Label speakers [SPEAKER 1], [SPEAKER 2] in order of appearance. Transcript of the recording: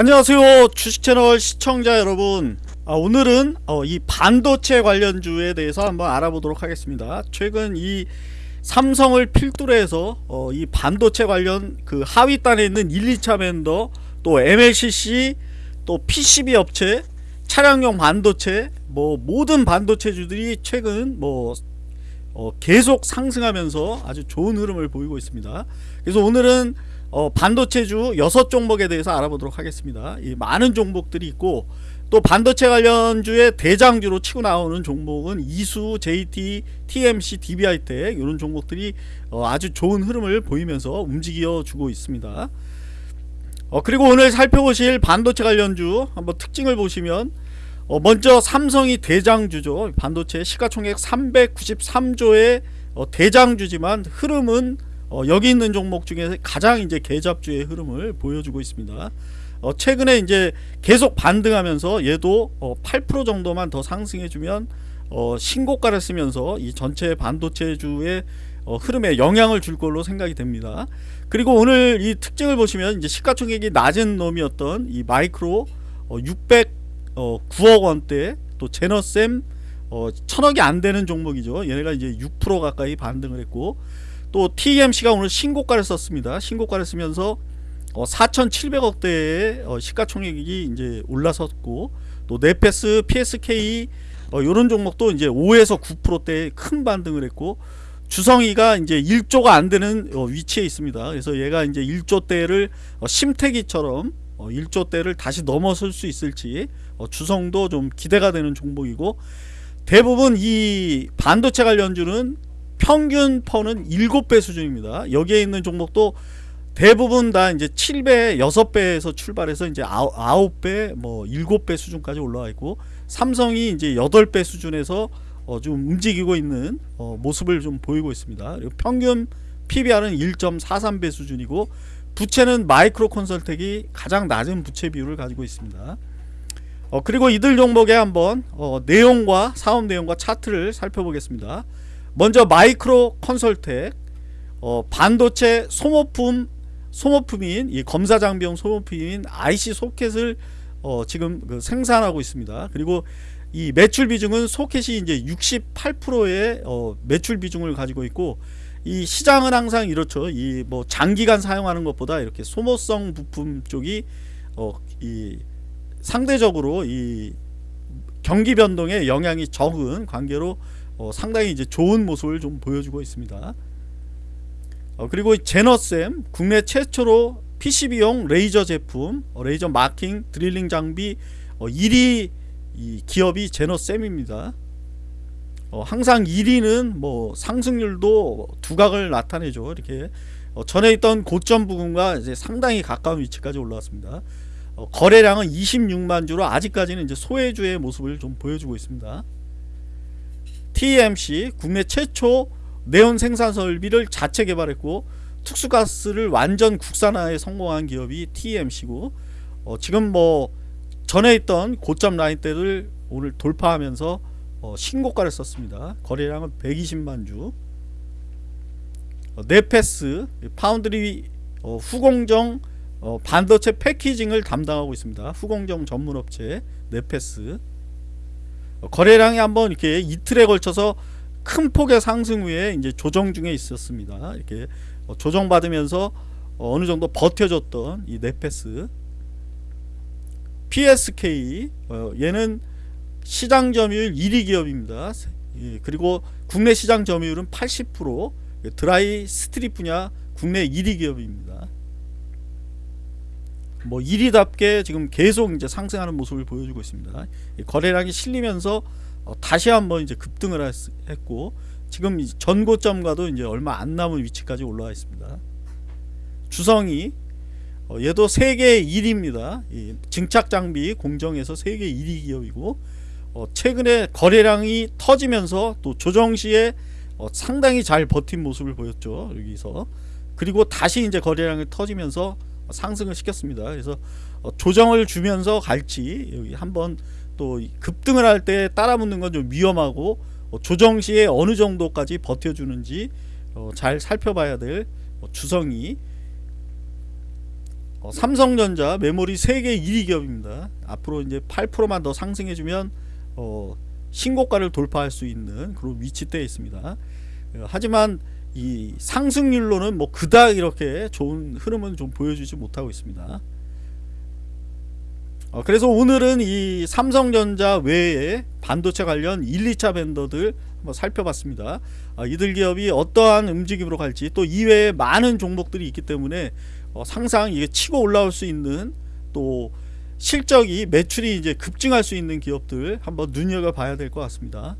[SPEAKER 1] 안녕하세요 주식채널 시청자 여러분. 아, 오늘은 어, 이 반도체 관련주에 대해서 한번 알아보도록 하겠습니다. 최근 이 삼성을 필두로 해서 어, 이 반도체 관련 그 하위단에 있는 1, 2차 벤더 또 MLCC 또 PCB 업체 차량용 반도체 뭐 모든 반도체주들이 최근 뭐 어, 계속 상승하면서 아주 좋은 흐름을 보이고 있습니다. 그래서 오늘은 어, 반도체주 6종목에 대해서 알아보도록 하겠습니다. 이 많은 종목들이 있고 또 반도체 관련주의 대장주로 치고 나오는 종목은 이수, JT, TMC, DBI텍 이런 종목들이 어, 아주 좋은 흐름을 보이면서 움직여 주고 있습니다. 어, 그리고 오늘 살펴보실 반도체 관련주 한번 특징을 보시면 어, 먼저 삼성이 대장주죠. 반도체 시가총액 393조의 어, 대장주지만 흐름은 어, 여기 있는 종목 중에 가장 이제 계잡주의 흐름을 보여주고 있습니다. 어, 최근에 이제 계속 반등하면서 얘도 어, 8% 정도만 더 상승해주면 어, 신고가를 쓰면서 이 전체 반도체주의 어, 흐름에 영향을 줄 걸로 생각이 됩니다. 그리고 오늘 이 특징을 보시면 이제 시가총액이 낮은 놈이었던 이 마이크로 어, 609억 원대 또 제너셈 어, 천억이 안 되는 종목이죠. 얘네가 이제 6% 가까이 반등을 했고 또 TMC가 오늘 신고가를 썼습니다. 신고가를 쓰면서 어, 4,700억대의 어, 시가총액이 이제 올라섰고 또 네페스, PSK 어, 이런 종목도 이제 5에서 9%대 큰 반등을 했고 주성이가 이제 1조가 안 되는 어, 위치에 있습니다. 그래서 얘가 이제 1조대를 어, 심태기처럼 어, 1조대를 다시 넘어설 수 있을지 어, 주성도 좀 기대가 되는 종목이고 대부분 이 반도체 관련주는 평균 퍼는 7배 수준입니다. 여기에 있는 종목도 대부분 다 이제 7배, 6배에서 출발해서 이제 9배, 뭐 7배 수준까지 올라와 있고 삼성이 이제 8배 수준에서 어 좀 움직이고 있는 어 모습을 좀 보이고 있습니다. 그리고 평균 PBR은 1.43배 수준이고 부채는 마이크로 콘설텍이 가장 낮은 부채 비율을 가지고 있습니다. 어 그리고 이들 종목에 한번 어 내용과 사업 내용과 차트를 살펴보겠습니다. 먼저 마이크로 컨설텍 어, 반도체 소모품 소모품인 이 검사 장비용 소모품인 IC 소켓을 어, 지금 그 생산하고 있습니다. 그리고 이 매출 비중은 소켓이 이제 68%의 어, 매출 비중을 가지고 있고 이 시장은 항상 이렇죠. 이 뭐 장기간 사용하는 것보다 이렇게 소모성 부품 쪽이 어, 이 상대적으로 이 경기 변동에 영향이 적은 관계로 어, 상당히 이제 좋은 모습을 좀 보여주고 있습니다. 어, 그리고 제너쌤 국내 최초로 PCB용 레이저 제품 어, 레이저 마킹 드릴링 장비 1위 어, 기업이 제너쌤입니다. 어, 항상 1위는 뭐 상승률도 두각을 나타내죠. 이렇게 어, 전에 있던 고점 부근과 이제 상당히 가까운 위치까지 올라왔습니다. 거래량은 26만 주로 아직까지는 이제 소외주의 모습을 좀 보여주고 있습니다. TMC 국내 최초 네온 생산 설비를 자체 개발했고 특수가스를 완전 국산화에 성공한 기업이 TMC고 어, 지금 뭐 전에 있던 고점 라인대를 오늘 돌파하면서 어, 신고가를 썼습니다. 거래량은 120만 주. 어, 네페스 파운드리 어, 후공정 어, 반도체 패키징을 담당하고 있습니다. 후공정 전문업체 네페스 거래량이 한번 이렇게 이틀에 걸쳐서 큰 폭의 상승 후에 이제 조정 중에 있었습니다. 이렇게 어, 조정 받으면서 어, 어느 정도 버텨줬던 이 네페스 PSK 어, 얘는 시장 점유율 1위 기업입니다. 예, 그리고 국내 시장 점유율은 80% dry strip 분야 국내 1위 기업입니다. 뭐 1위답게 지금 계속 이제 상승하는 모습을 보여주고 있습니다. 거래량이 실리면서 어, 다시 한번 이제 급등을 했고 지금 전고점과도 이제 얼마 안 남은 위치까지 올라와 있습니다. 주성이 어, 얘도 세계 1위입니다. 증착 장비 공정에서 세계 1위 기업이고 어, 최근에 거래량이 터지면서 또 조정 시에 어, 상당히 잘 버틴 모습을 보였죠. 여기서 그리고 다시 이제 거래량이 터지면서 상승을 시켰습니다. 그래서 어, 조정을 주면서 갈지 여기 한번 또 급등을 할 때 따라붙는 건 좀 위험하고 어, 조정 시에 어느 정도까지 버텨주는지 어, 잘 살펴봐야 될 주성이 어, 삼성전자 메모리 세계 1위 기업입니다. 앞으로 이제 8%만 더 상승해주면 어, 신고가를 돌파할 수 있는 그런 위치대에 있습니다. 어, 하지만 이 상승률로는 뭐 그닥 이렇게 좋은 흐름은 좀 보여주지 못하고 있습니다. 어, 그래서 오늘은 이 삼성전자 외에 반도체 관련 1, 2차 벤더들 한번 살펴봤습니다. 아, 이들 기업이 어떠한 움직임으로 갈지 또 이외에 많은 종목들이 있기 때문에 어, 상상 이게 치고 올라올 수 있는 또 실적이 매출이 이제 급증할 수 있는 기업들 한번 눈여겨 봐야 될 것 같습니다.